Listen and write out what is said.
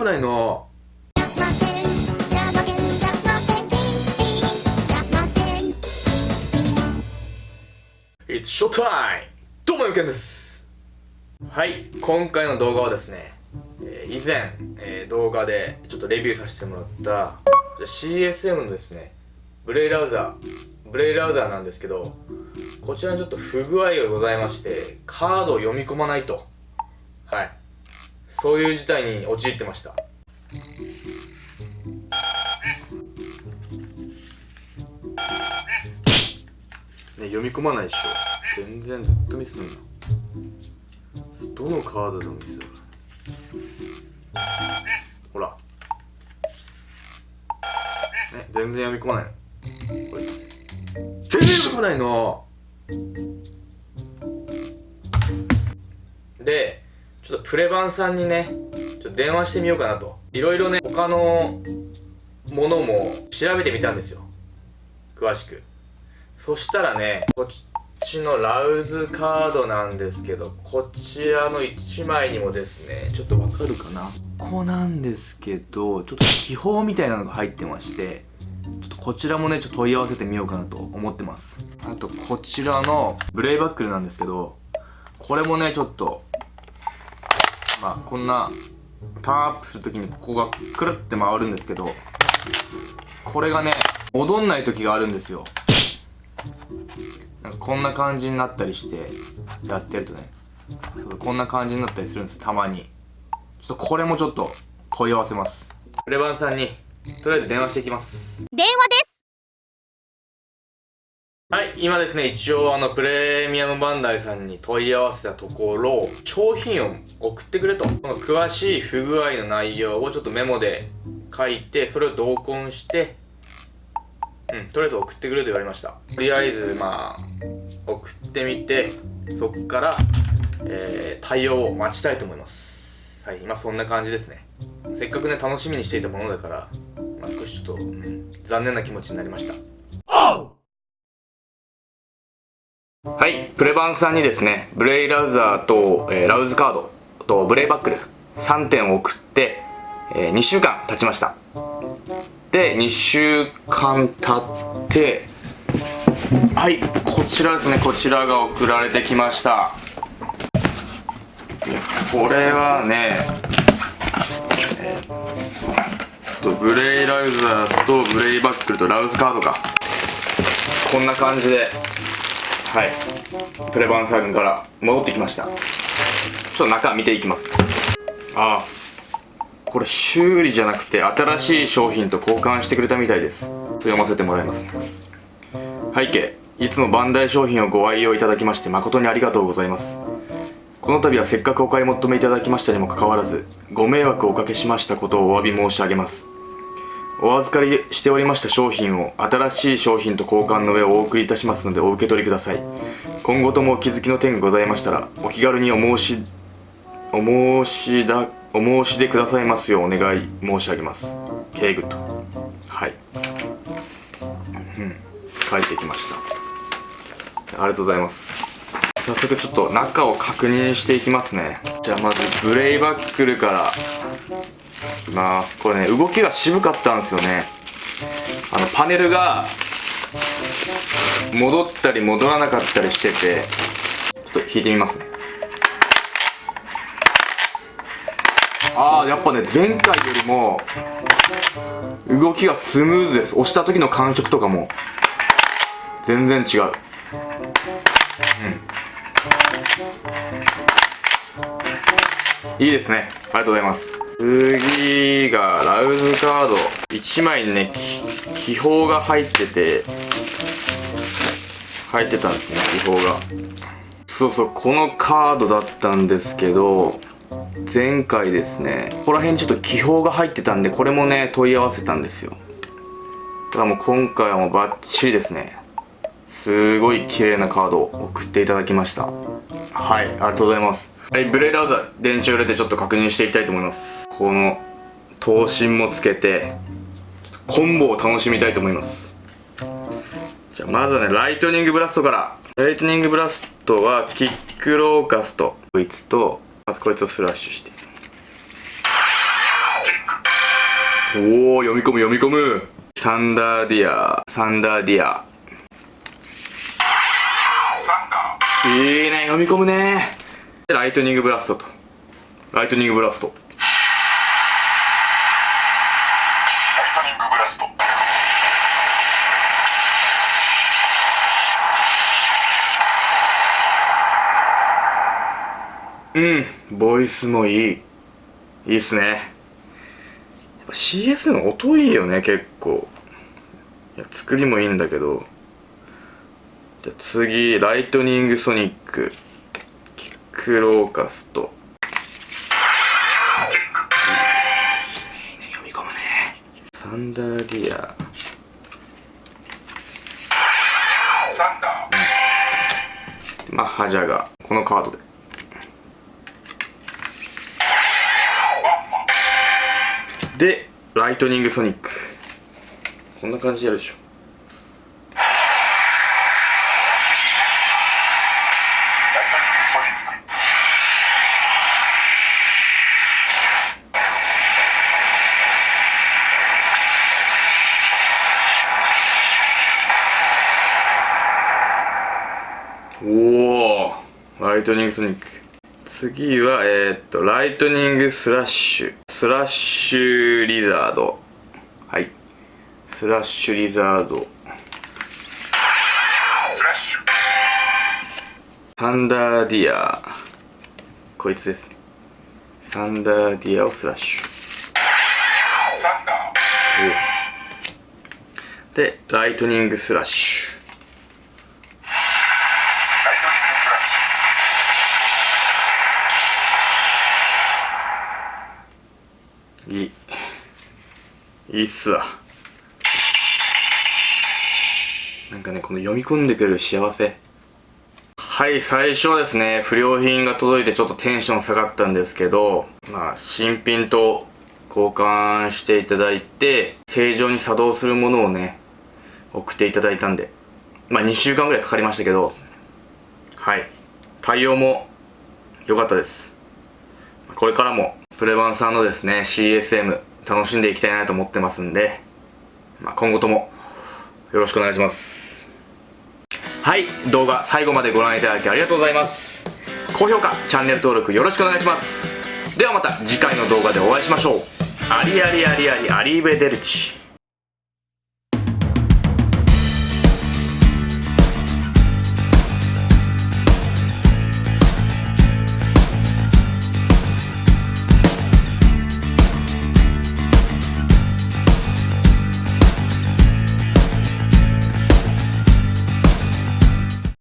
危ないな It's showtime! どうもゆけんです。はい。今回の動画はですね、えー以前、えー動画でちょっとレビューさせてもらった CSM のですねブレイラウザーブレイラウザーなんですけどこちらにちょっと不具合がございましてカードを読み込まないと。はい。そういう事態に陥ってました。ね、読み込まないでしょ。全然ずっとミスるんだ。どのカードでもミスるほら。ね全然読み込まない。これ全然読み込まないの。でちょっとプレバンさんにねちょっと電話してみようかなと。いろいろね他のものも調べてみたんですよ。詳しく。そしたらねこっちのラウズカードなんですけどこちらの1枚にもですねちょっとわかるかな。ここなんですけどちょっと気泡みたいなのが入ってましてちょっとこちらもねちょっと問い合わせてみようかなと思ってます。あとこちらのブレイバックルなんですけどこれもねちょっとまあこんなターンアップするときにここがくるって回るんですけどこれがね戻んない時があるんですよ。なんかこんな感じになったりしてやってるとね。そうこんな感じになったりするんですたまに。ちょっとこれもちょっと問い合わせます。プレバンさんにとりあえず電話していきます。電今ですね一応あのプレミアムバンダイさんに問い合わせたところ商品を送ってくれと。この詳しい不具合の内容をちょっとメモで書いてそれを同梱してうんとりあえず送ってくれと言われました。とりあえずまあ送ってみてそっから、えー対応を待ちたいと思います。はい今そんな感じですね。せっかくね楽しみにしていたものだから、まあ、少しちょっと、うん残念な気持ちになりました。はい、プレバンさんにですね、ブレイラウザーと、えーラウズカードとブレイバックル3点を送って、えー2週間経ちました。で、2週間経って、はい、こちらですね、こちらが送られてきました。これはね、えーとブレイラウザーとブレイバックルとラウズカードか。こんな感じで、はい。プレバンさんから戻ってきました。ちょっと中見ていきます。ああ。これ修理じゃなくて新しい商品と交換してくれたみたいです。と読ませてもらいます。背景。いつもバンダイ商品をご愛用いただきまして誠にありがとうございます。この度はせっかくお買い求めいただきましたにもかかわらずご迷惑をおかけしましたことをお詫び申し上げます。お預かりしておりました商品を新しい商品と交換の上お送りいたしますのでお受け取りください。今後ともお気づきの点がございましたらお気軽にお申しお申しだお申し出くださいますようお願い申し上げます。ケイグッドはい。うん。書いてきました。ありがとうございます。早速ちょっと中を確認していきますね。じゃあまずブレイバックルからきますこれね動きが渋かったんですよね。あのパネルが戻ったり戻らなかったりしててちょっと弾いてみます。ねああやっぱね前回よりも動きがスムーズです。押した時の感触とかも全然違う。うん。いいですね。ありがとうございます。次がラウズカード。1枚にね気泡が入ってて入ってたんですね気泡が。そうそうこのカードだったんですけど前回ですねここら辺ちょっと気泡が入ってたんでこれもね問い合わせたんですよ。ただもう今回はもうバッチリですね。すごい綺麗なカードを送っていただきました。はいありがとうございます。はいブレイラウザ電池を入れてちょっと確認していきたいと思います。この頭身もつけてコンボを楽しみたいと思います。じゃあまずはねライトニングブラストから。ライトニングブラストはキックローカスト。こいつとまずこいつをスラッシュして。おお読み込む読み込む。サンダーディア。サンダーディア。いいね読み込むね。ライトニングブラストと。ライトニングブラスト。うん。ボイスもいい。いいっすね。やっぱ CS の音いいよね結構。いや作りもいいんだけど。じゃあ次ライトニングソニック。キックローカスト。いいね読み込むね。サンダーディア。サンダー。マッハジャガ。ーこのカードででライトニングソニックこんな感じでやるでしょ。おおライトニングソニック次はえー、っとライトニングスラッシュスラッシュリザード。はい。スラッシュリザード。スラッシュ。サンダーディア。こいつです。ねサンダーディアをスラッシュ。サンダー。でライトニングスラッシュライトニングスラッシいいいいっすわ。なんかねこの読み込んでくれる幸せ。はい最初はですね不良品が届いてちょっとテンション下がったんですけどまあ新品と交換していただいて正常に作動するものをね送っていただいたんでまあ2週間ぐらいかかりましたけどはい。対応も良かったです。これからもプレバンさんのですね CSM 楽しんでいきたいなと思ってますんで、まあ、今後ともよろしくお願いします。はい動画最後までご覧いただきありがとうございます。高評価チャンネル登録よろしくお願いします。ではまた次回の動画でお会いしましょう。アリアリアリアリアリーベデルチ。